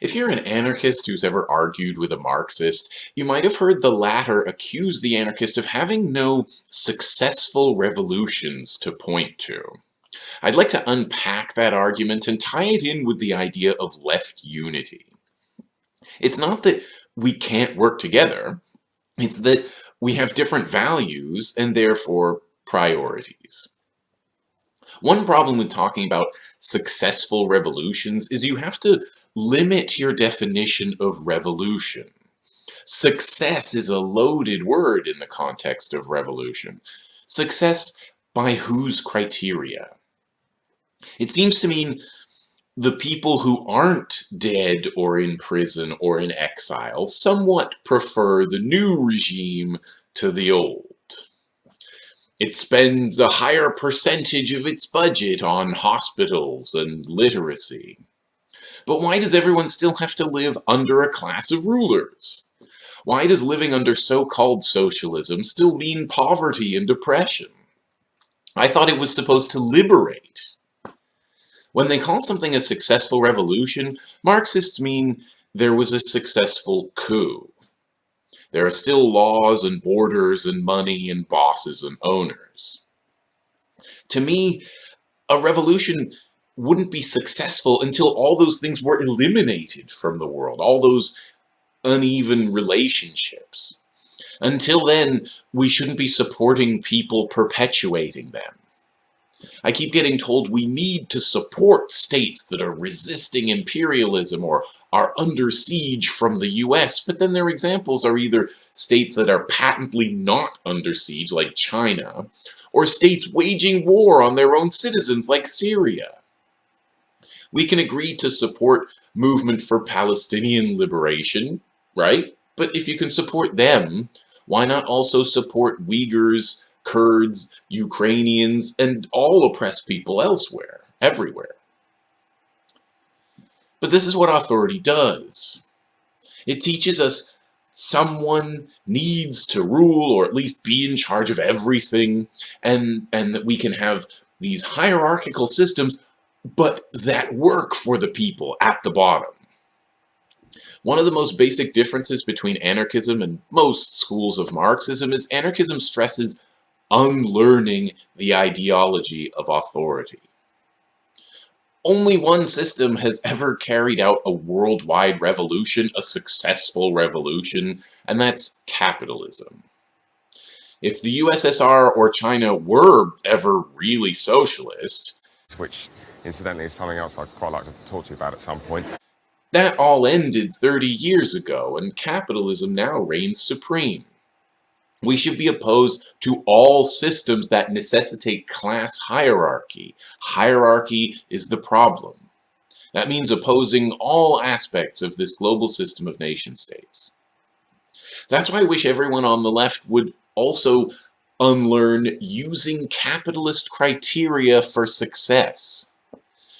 If you're an anarchist who's ever argued with a Marxist, you might have heard the latter accuse the anarchist of having no successful revolutions to point to. I'd like to unpack that argument and tie it in with the idea of left unity. It's not that we can't work together, it's that we have different values and therefore priorities. One problem with talking about successful revolutions is you have to limit your definition of revolution. Success is a loaded word in the context of revolution. Success by whose criteria? It seems to mean the people who aren't dead or in prison or in exile somewhat prefer the new regime to the old. It spends a higher percentage of its budget on hospitals and literacy. But why does everyone still have to live under a class of rulers? Why does living under so-called socialism still mean poverty and depression? I thought it was supposed to liberate. When they call something a successful revolution, Marxists mean there was a successful coup. There are still laws and borders and money and bosses and owners. To me, a revolution wouldn't be successful until all those things were eliminated from the world, all those uneven relationships. Until then, we shouldn't be supporting people perpetuating them. I keep getting told we need to support states that are resisting imperialism or are under siege from the US, but then their examples are either states that are patently not under siege, like China, or states waging war on their own citizens, like Syria. We can agree to support movement for Palestinian liberation, right? But if you can support them, why not also support Uyghurs, Kurds, Ukrainians, and all oppressed people elsewhere, everywhere. But this is what authority does. It teaches us someone needs to rule or at least be in charge of everything and, and that we can have these hierarchical systems but that work for the people at the bottom. One of the most basic differences between anarchism and most schools of Marxism is anarchism stresses unlearning the ideology of authority. Only one system has ever carried out a worldwide revolution, a successful revolution, and that's capitalism. If the USSR or China were ever really socialist, which incidentally is something else I'd quite like to talk to you about at some point, that all ended 30 years ago and capitalism now reigns supreme. We should be opposed to all systems that necessitate class hierarchy. Hierarchy is the problem. That means opposing all aspects of this global system of nation states. That's why I wish everyone on the left would also unlearn using capitalist criteria for success.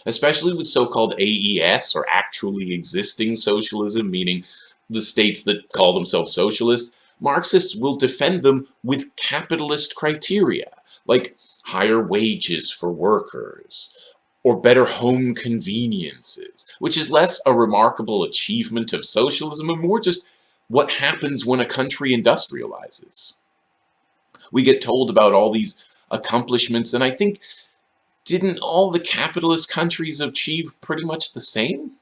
Especially with so-called AES, or actually existing socialism, meaning the states that call themselves socialist, Marxists will defend them with capitalist criteria, like higher wages for workers, or better home conveniences, which is less a remarkable achievement of socialism and more just what happens when a country industrializes. We get told about all these accomplishments, and I think, didn't all the capitalist countries achieve pretty much the same?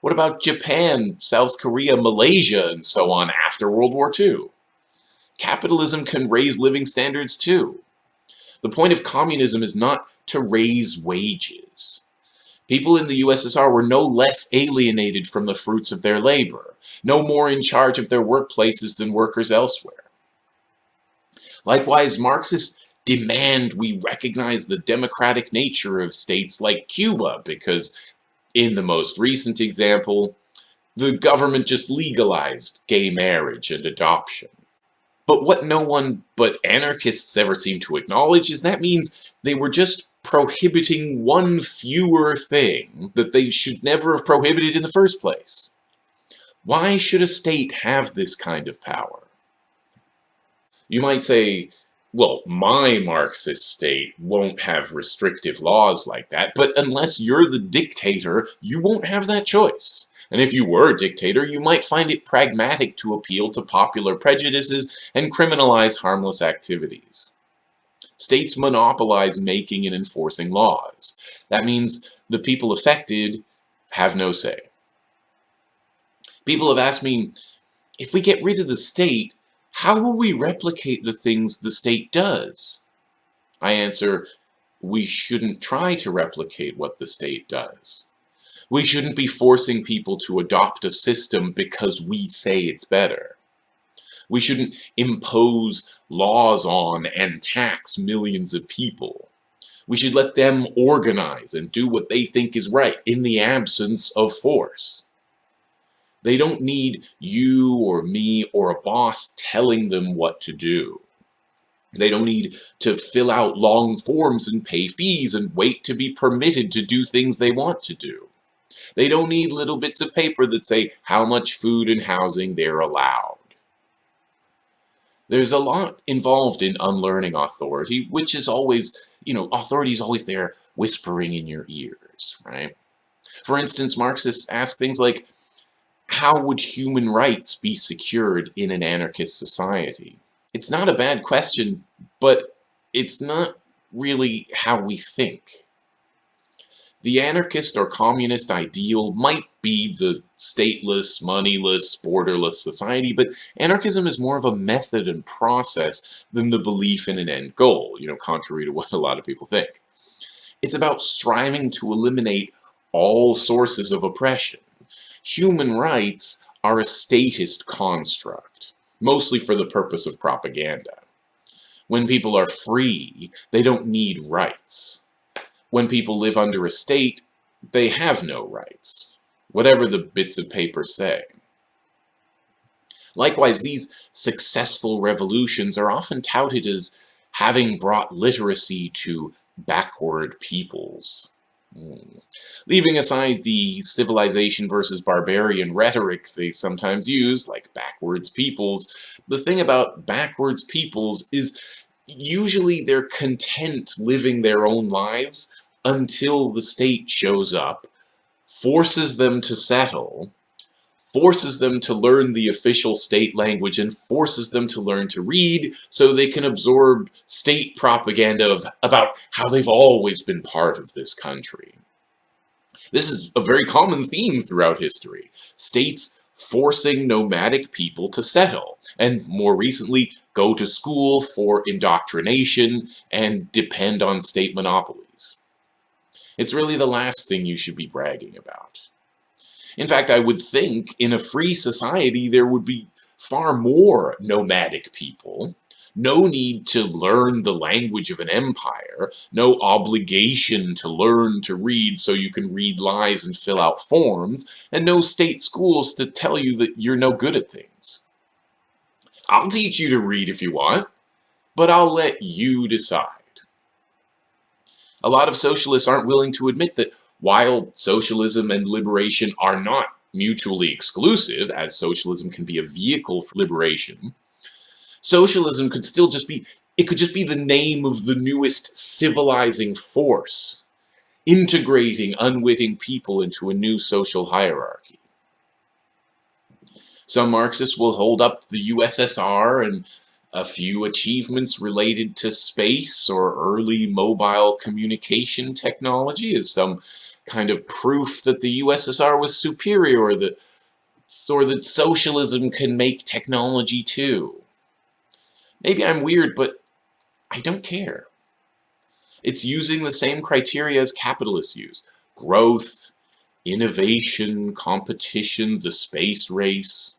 What about Japan, South Korea, Malaysia, and so on after World War II? Capitalism can raise living standards too. The point of communism is not to raise wages. People in the USSR were no less alienated from the fruits of their labor, no more in charge of their workplaces than workers elsewhere. Likewise, Marxists demand we recognize the democratic nature of states like Cuba because in the most recent example, the government just legalized gay marriage and adoption. But what no one but anarchists ever seem to acknowledge is that means they were just prohibiting one fewer thing that they should never have prohibited in the first place. Why should a state have this kind of power? You might say, well, my Marxist state won't have restrictive laws like that, but unless you're the dictator, you won't have that choice. And if you were a dictator, you might find it pragmatic to appeal to popular prejudices and criminalize harmless activities. States monopolize making and enforcing laws. That means the people affected have no say. People have asked me, if we get rid of the state, how will we replicate the things the state does? I answer, we shouldn't try to replicate what the state does. We shouldn't be forcing people to adopt a system because we say it's better. We shouldn't impose laws on and tax millions of people. We should let them organize and do what they think is right in the absence of force. They don't need you or me or a boss telling them what to do. They don't need to fill out long forms and pay fees and wait to be permitted to do things they want to do. They don't need little bits of paper that say how much food and housing they're allowed. There's a lot involved in unlearning authority, which is always, you know, authority is always there whispering in your ears, right? For instance, Marxists ask things like, how would human rights be secured in an anarchist society? It's not a bad question, but it's not really how we think. The anarchist or communist ideal might be the stateless, moneyless, borderless society, but anarchism is more of a method and process than the belief in an end goal, you know, contrary to what a lot of people think. It's about striving to eliminate all sources of oppression. Human rights are a statist construct, mostly for the purpose of propaganda. When people are free, they don't need rights. When people live under a state, they have no rights, whatever the bits of paper say. Likewise, these successful revolutions are often touted as having brought literacy to backward peoples. Mm. Leaving aside the civilization versus barbarian rhetoric they sometimes use, like backwards peoples, the thing about backwards peoples is usually they're content living their own lives until the state shows up, forces them to settle, forces them to learn the official state language, and forces them to learn to read so they can absorb state propaganda of, about how they've always been part of this country. This is a very common theme throughout history. States forcing nomadic people to settle, and more recently, go to school for indoctrination and depend on state monopolies. It's really the last thing you should be bragging about. In fact, I would think in a free society there would be far more nomadic people, no need to learn the language of an empire, no obligation to learn to read so you can read lies and fill out forms, and no state schools to tell you that you're no good at things. I'll teach you to read if you want, but I'll let you decide. A lot of socialists aren't willing to admit that while socialism and liberation are not mutually exclusive, as socialism can be a vehicle for liberation, socialism could still just be, it could just be the name of the newest civilizing force, integrating unwitting people into a new social hierarchy. Some Marxists will hold up the USSR and a few achievements related to space or early mobile communication technology as some kind of proof that the USSR was superior or that, or that socialism can make technology too. Maybe I'm weird, but I don't care. It's using the same criteria as capitalists use. Growth, innovation, competition, the space race.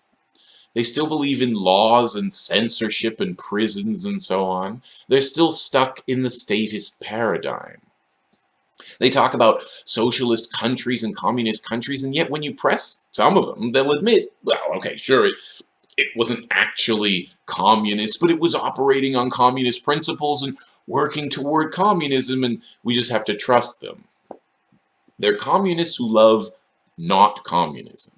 They still believe in laws and censorship and prisons and so on. They're still stuck in the statist paradigm. They talk about socialist countries and communist countries, and yet when you press some of them, they'll admit, well, okay, sure, it, it wasn't actually communist, but it was operating on communist principles and working toward communism, and we just have to trust them. They're communists who love not communism.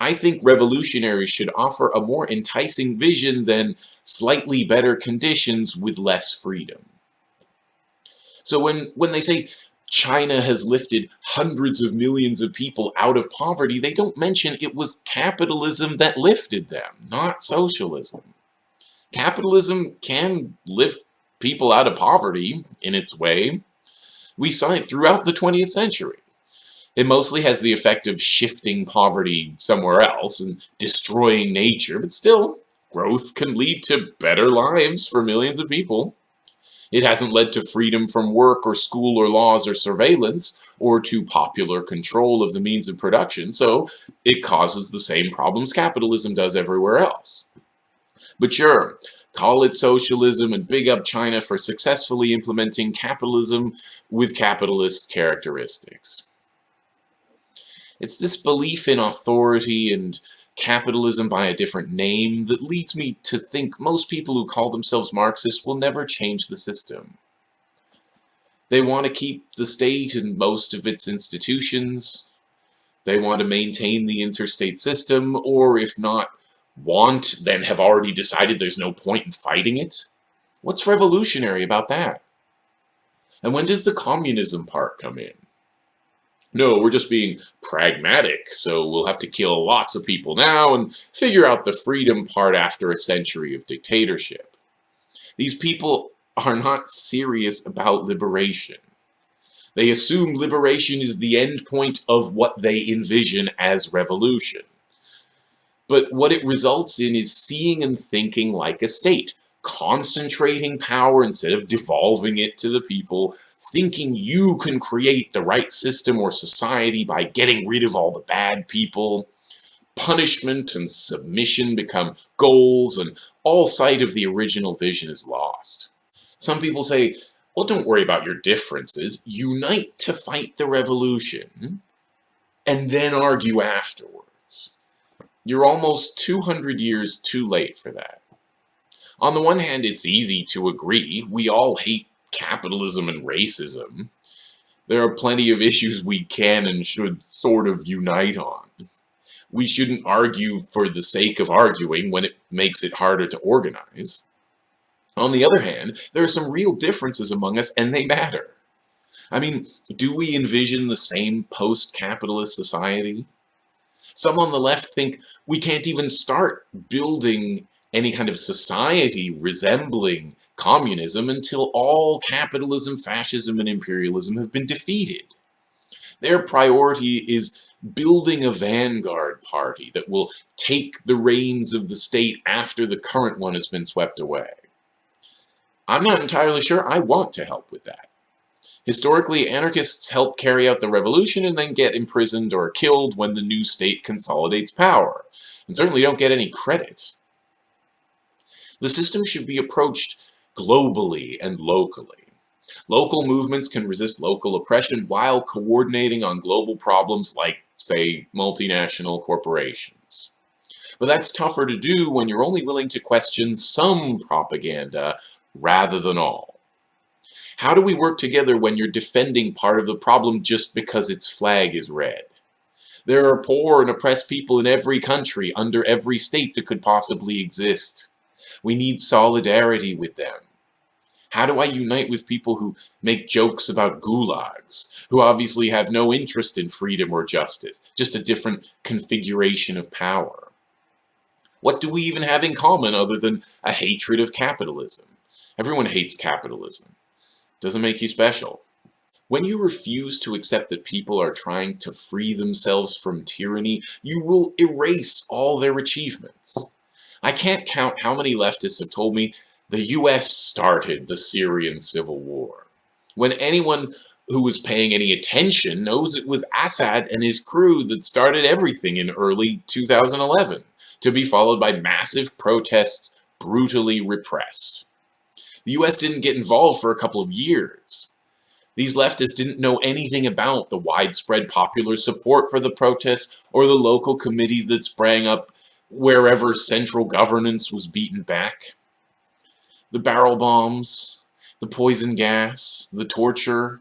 I think revolutionaries should offer a more enticing vision than slightly better conditions with less freedom. So when, when they say China has lifted hundreds of millions of people out of poverty, they don't mention it was capitalism that lifted them, not socialism. Capitalism can lift people out of poverty in its way. We saw it throughout the 20th century. It mostly has the effect of shifting poverty somewhere else and destroying nature, but still, growth can lead to better lives for millions of people. It hasn't led to freedom from work or school or laws or surveillance, or to popular control of the means of production, so it causes the same problems capitalism does everywhere else. But sure, call it socialism and big up China for successfully implementing capitalism with capitalist characteristics. It's this belief in authority and capitalism by a different name that leads me to think most people who call themselves Marxists will never change the system. They want to keep the state and most of its institutions. They want to maintain the interstate system, or if not want, then have already decided there's no point in fighting it. What's revolutionary about that? And when does the communism part come in? No, we're just being pragmatic, so we'll have to kill lots of people now and figure out the freedom part after a century of dictatorship. These people are not serious about liberation. They assume liberation is the end point of what they envision as revolution. But what it results in is seeing and thinking like a state, concentrating power instead of devolving it to the people, thinking you can create the right system or society by getting rid of all the bad people. Punishment and submission become goals and all sight of the original vision is lost. Some people say, well, don't worry about your differences. Unite to fight the revolution and then argue afterwards. You're almost 200 years too late for that. On the one hand, it's easy to agree. We all hate capitalism and racism. There are plenty of issues we can and should sort of unite on. We shouldn't argue for the sake of arguing when it makes it harder to organize. On the other hand, there are some real differences among us and they matter. I mean, do we envision the same post-capitalist society? Some on the left think we can't even start building any kind of society resembling communism until all capitalism, fascism, and imperialism have been defeated. Their priority is building a vanguard party that will take the reins of the state after the current one has been swept away. I'm not entirely sure I want to help with that. Historically, anarchists help carry out the revolution and then get imprisoned or killed when the new state consolidates power, and certainly don't get any credit. The system should be approached globally and locally. Local movements can resist local oppression while coordinating on global problems like, say, multinational corporations. But that's tougher to do when you're only willing to question some propaganda rather than all. How do we work together when you're defending part of the problem just because its flag is red? There are poor and oppressed people in every country, under every state that could possibly exist. We need solidarity with them. How do I unite with people who make jokes about gulags, who obviously have no interest in freedom or justice, just a different configuration of power? What do we even have in common other than a hatred of capitalism? Everyone hates capitalism. Doesn't make you special. When you refuse to accept that people are trying to free themselves from tyranny, you will erase all their achievements. I can't count how many leftists have told me the US started the Syrian civil war. When anyone who was paying any attention knows it was Assad and his crew that started everything in early 2011, to be followed by massive protests brutally repressed. The US didn't get involved for a couple of years. These leftists didn't know anything about the widespread popular support for the protests or the local committees that sprang up wherever central governance was beaten back. The barrel bombs, the poison gas, the torture,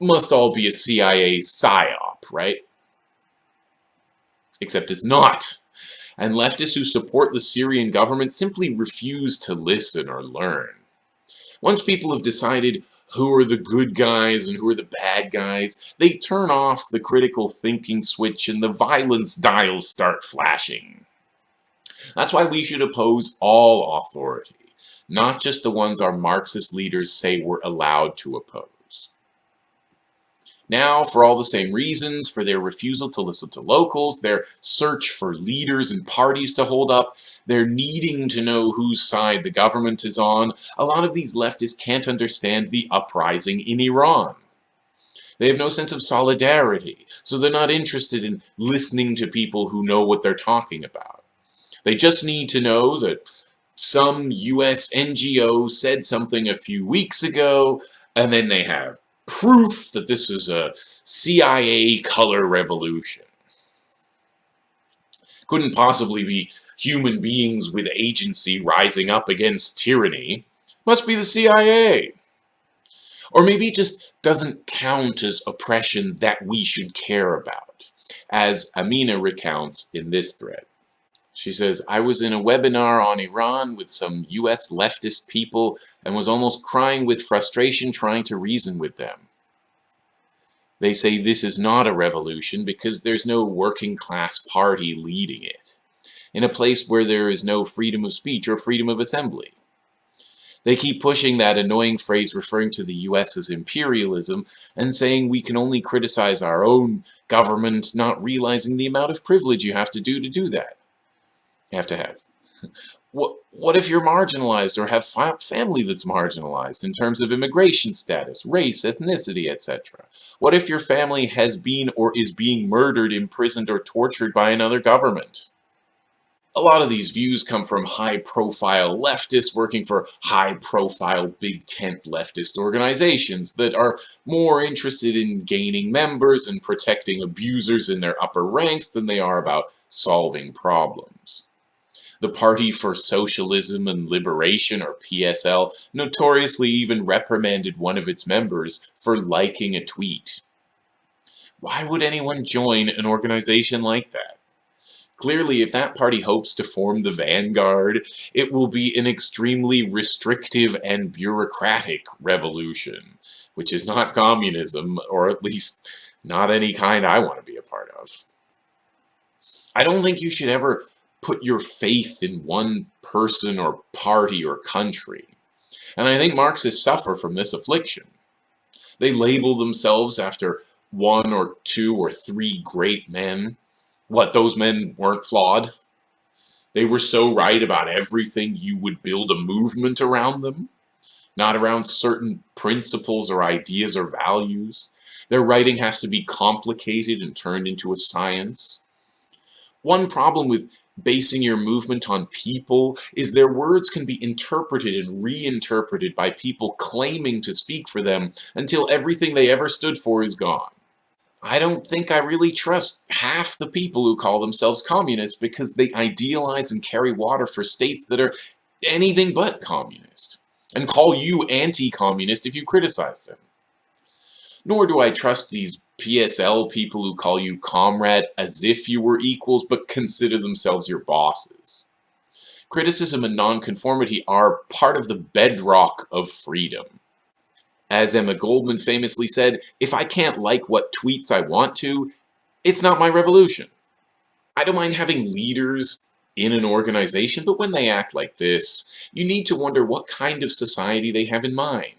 must all be a CIA psyop, right? Except it's not. And leftists who support the Syrian government simply refuse to listen or learn. Once people have decided who are the good guys and who are the bad guys, they turn off the critical thinking switch and the violence dials start flashing. That's why we should oppose all authority, not just the ones our Marxist leaders say we're allowed to oppose. Now, for all the same reasons, for their refusal to listen to locals, their search for leaders and parties to hold up, their needing to know whose side the government is on, a lot of these leftists can't understand the uprising in Iran. They have no sense of solidarity, so they're not interested in listening to people who know what they're talking about. They just need to know that some US NGO said something a few weeks ago, and then they have proof that this is a CIA color revolution. Couldn't possibly be human beings with agency rising up against tyranny. Must be the CIA. Or maybe it just doesn't count as oppression that we should care about, as Amina recounts in this thread. She says, I was in a webinar on Iran with some US leftist people and was almost crying with frustration trying to reason with them. They say this is not a revolution because there's no working class party leading it, in a place where there is no freedom of speech or freedom of assembly. They keep pushing that annoying phrase referring to the US as imperialism and saying we can only criticize our own government, not realizing the amount of privilege you have to do to do that have to have. What, what if you're marginalized or have family that's marginalized in terms of immigration status, race, ethnicity, etc.? What if your family has been or is being murdered, imprisoned, or tortured by another government? A lot of these views come from high-profile leftists working for high-profile big tent leftist organizations that are more interested in gaining members and protecting abusers in their upper ranks than they are about solving problems. The Party for Socialism and Liberation, or PSL, notoriously even reprimanded one of its members for liking a tweet. Why would anyone join an organization like that? Clearly, if that party hopes to form the vanguard, it will be an extremely restrictive and bureaucratic revolution, which is not communism, or at least not any kind I want to be a part of. I don't think you should ever put your faith in one person or party or country. And I think Marxists suffer from this affliction. They label themselves after one or two or three great men. What, those men weren't flawed? They were so right about everything you would build a movement around them, not around certain principles or ideas or values. Their writing has to be complicated and turned into a science. One problem with basing your movement on people is their words can be interpreted and reinterpreted by people claiming to speak for them until everything they ever stood for is gone. I don't think I really trust half the people who call themselves communists because they idealize and carry water for states that are anything but communist, and call you anti-communist if you criticize them. Nor do I trust these PSL people who call you comrade as if you were equals but consider themselves your bosses. Criticism and nonconformity are part of the bedrock of freedom. As Emma Goldman famously said, if I can't like what tweets I want to, it's not my revolution. I don't mind having leaders in an organization, but when they act like this, you need to wonder what kind of society they have in mind.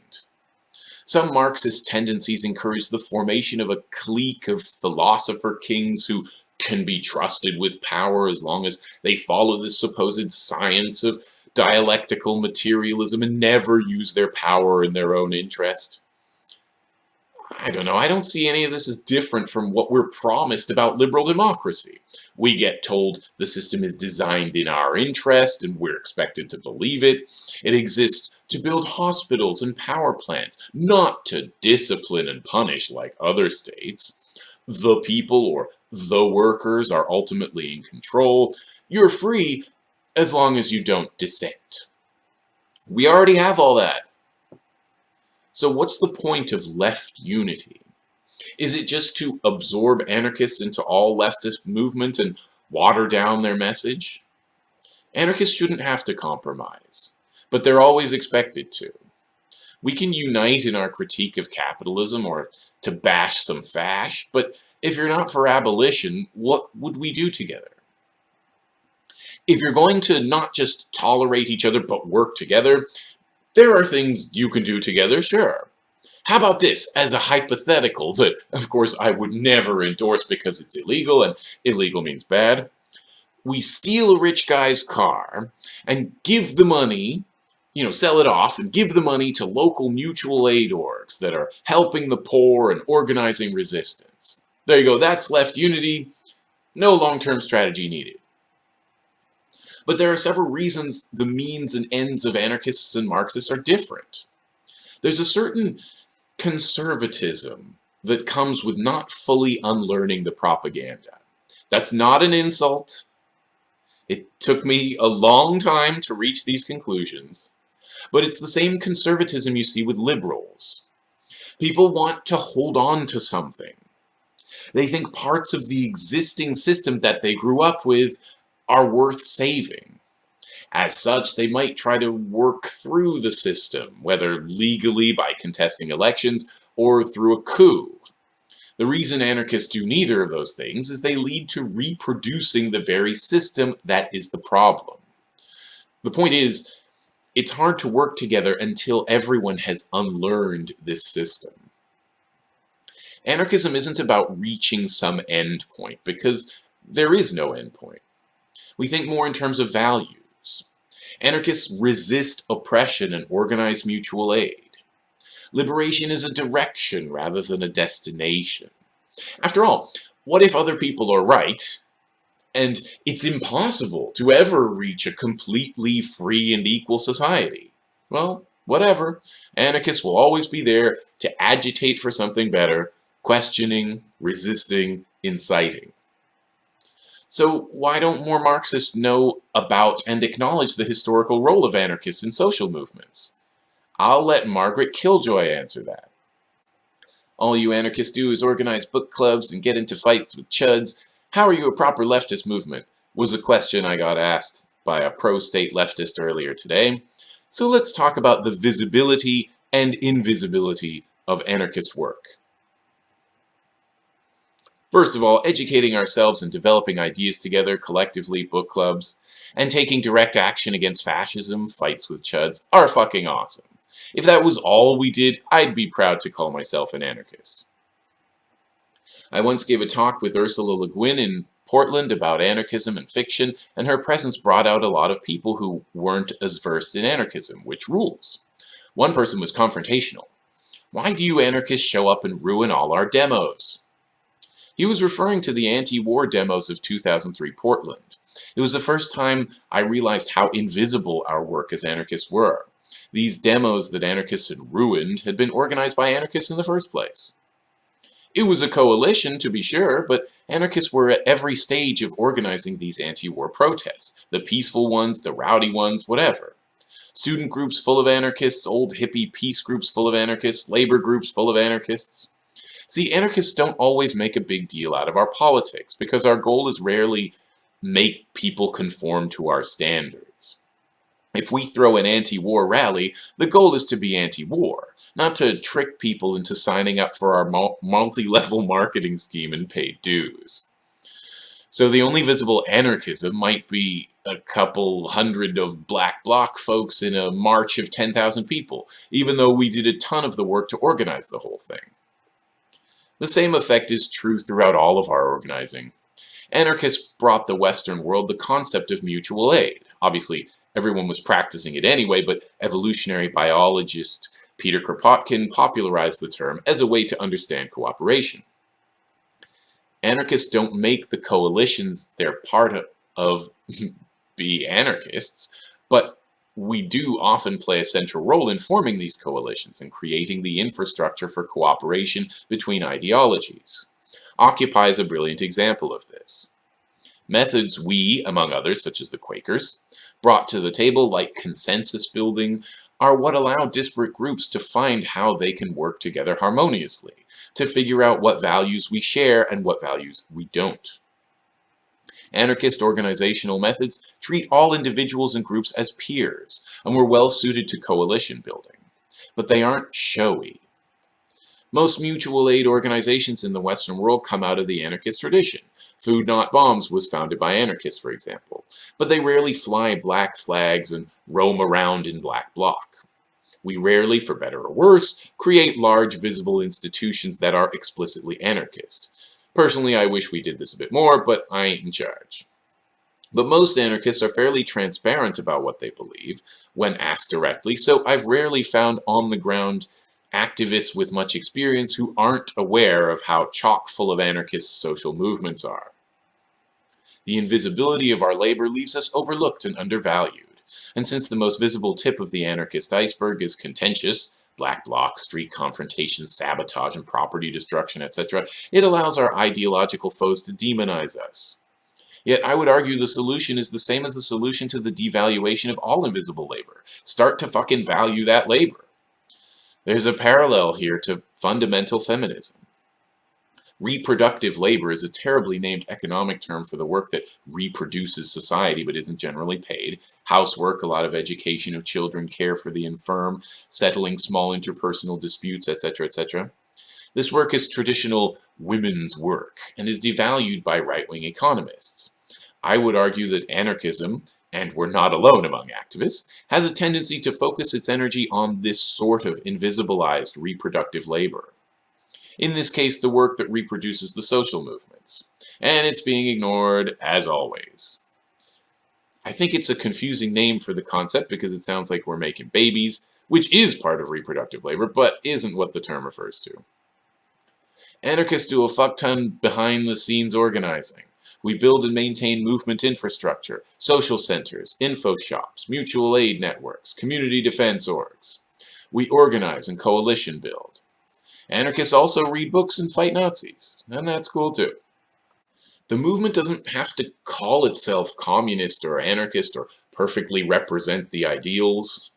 Some Marxist tendencies encourage the formation of a clique of philosopher kings who can be trusted with power as long as they follow the supposed science of dialectical materialism and never use their power in their own interest. I don't know, I don't see any of this as different from what we're promised about liberal democracy. We get told the system is designed in our interest and we're expected to believe it. It exists to build hospitals and power plants, not to discipline and punish like other states. The people or the workers are ultimately in control. You're free as long as you don't dissent. We already have all that. So what's the point of left unity? Is it just to absorb anarchists into all leftist movement and water down their message? Anarchists shouldn't have to compromise but they're always expected to. We can unite in our critique of capitalism or to bash some fash, but if you're not for abolition, what would we do together? If you're going to not just tolerate each other but work together, there are things you can do together, sure. How about this as a hypothetical that, of course, I would never endorse because it's illegal and illegal means bad? We steal a rich guy's car and give the money, you know, sell it off and give the money to local mutual aid orgs that are helping the poor and organizing resistance. There you go, that's left unity. No long-term strategy needed. But there are several reasons the means and ends of anarchists and Marxists are different. There's a certain conservatism that comes with not fully unlearning the propaganda. That's not an insult. It took me a long time to reach these conclusions, but it's the same conservatism you see with liberals. People want to hold on to something. They think parts of the existing system that they grew up with are worth saving. As such, they might try to work through the system, whether legally by contesting elections or through a coup. The reason anarchists do neither of those things is they lead to reproducing the very system that is the problem. The point is, it's hard to work together until everyone has unlearned this system. Anarchism isn't about reaching some end point, because there is no end point. We think more in terms of values. Anarchists resist oppression and organize mutual aid. Liberation is a direction rather than a destination. After all, what if other people are right, and it's impossible to ever reach a completely free and equal society? Well, whatever. Anarchists will always be there to agitate for something better, questioning, resisting, inciting. So why don't more Marxists know about and acknowledge the historical role of anarchists in social movements? I'll let Margaret Killjoy answer that. All you anarchists do is organize book clubs and get into fights with chuds. How are you a proper leftist movement? Was a question I got asked by a pro-state leftist earlier today. So let's talk about the visibility and invisibility of anarchist work. First of all, educating ourselves and developing ideas together, collectively, book clubs, and taking direct action against fascism, fights with chuds, are fucking awesome. If that was all we did, I'd be proud to call myself an anarchist. I once gave a talk with Ursula Le Guin in Portland about anarchism and fiction, and her presence brought out a lot of people who weren't as versed in anarchism, which rules. One person was confrontational. Why do you anarchists show up and ruin all our demos? He was referring to the anti-war demos of 2003 Portland. It was the first time I realized how invisible our work as anarchists were. These demos that anarchists had ruined had been organized by anarchists in the first place. It was a coalition, to be sure, but anarchists were at every stage of organizing these anti-war protests. The peaceful ones, the rowdy ones, whatever. Student groups full of anarchists, old hippie peace groups full of anarchists, labor groups full of anarchists. See, anarchists don't always make a big deal out of our politics because our goal is rarely make people conform to our standards. If we throw an anti-war rally, the goal is to be anti-war, not to trick people into signing up for our multi-level marketing scheme and paid dues. So the only visible anarchism might be a couple hundred of black bloc folks in a march of 10,000 people, even though we did a ton of the work to organize the whole thing. The same effect is true throughout all of our organizing. Anarchists brought the Western world the concept of mutual aid. Obviously, everyone was practicing it anyway, but evolutionary biologist Peter Kropotkin popularized the term as a way to understand cooperation. Anarchists don't make the coalitions they're part of be anarchists, but we do often play a central role in forming these coalitions and creating the infrastructure for cooperation between ideologies. Occupy is a brilliant example of this. Methods we, among others, such as the Quakers, brought to the table like consensus building are what allow disparate groups to find how they can work together harmoniously, to figure out what values we share and what values we don't. Anarchist organizational methods treat all individuals and groups as peers, and were well suited to coalition building. but they aren't showy. Most mutual aid organizations in the Western world come out of the anarchist tradition. Food Not Bombs was founded by anarchists, for example, but they rarely fly black flags and roam around in black bloc. We rarely, for better or worse, create large visible institutions that are explicitly anarchist. Personally, I wish we did this a bit more, but I ain't in charge. But most anarchists are fairly transparent about what they believe when asked directly, so I've rarely found on-the-ground activists with much experience who aren't aware of how chock full of anarchist social movements are. The invisibility of our labor leaves us overlooked and undervalued. And since the most visible tip of the anarchist iceberg is contentious, black bloc, street confrontations, sabotage and property destruction, etc., it allows our ideological foes to demonize us. Yet I would argue the solution is the same as the solution to the devaluation of all invisible labor. Start to fucking value that labor. There's a parallel here to fundamental feminism. Reproductive labor is a terribly named economic term for the work that reproduces society but isn't generally paid. Housework, a lot of education of children, care for the infirm, settling small interpersonal disputes, etc., etc. This work is traditional women's work and is devalued by right-wing economists. I would argue that anarchism, and we're not alone among activists, has a tendency to focus its energy on this sort of invisibilized reproductive labor. In this case, the work that reproduces the social movements. And it's being ignored, as always. I think it's a confusing name for the concept because it sounds like we're making babies, which is part of reproductive labor, but isn't what the term refers to. Anarchists do a fuck ton behind the scenes organizing. We build and maintain movement infrastructure, social centers, info shops, mutual aid networks, community defense orgs. We organize and coalition build. Anarchists also read books and fight Nazis, and that's cool too. The movement doesn't have to call itself communist or anarchist or perfectly represent the ideals.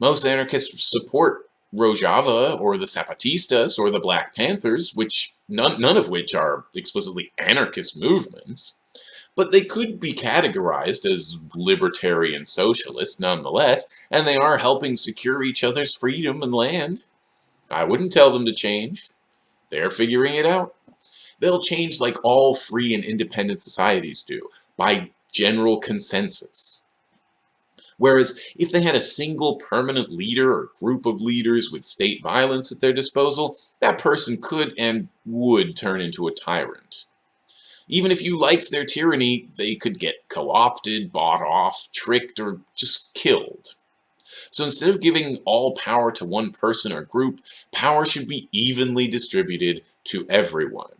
Most anarchists support Rojava or the Zapatistas or the Black Panthers, which none, none of which are explicitly anarchist movements, but they could be categorized as libertarian socialists nonetheless, and they are helping secure each other's freedom and land. I wouldn't tell them to change. They're figuring it out. They'll change like all free and independent societies do, by general consensus. Whereas if they had a single permanent leader or group of leaders with state violence at their disposal, that person could and would turn into a tyrant. Even if you liked their tyranny, they could get co-opted, bought off, tricked, or just killed. So instead of giving all power to one person or group, power should be evenly distributed to everyone.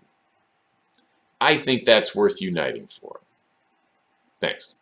I think that's worth uniting for. Thanks.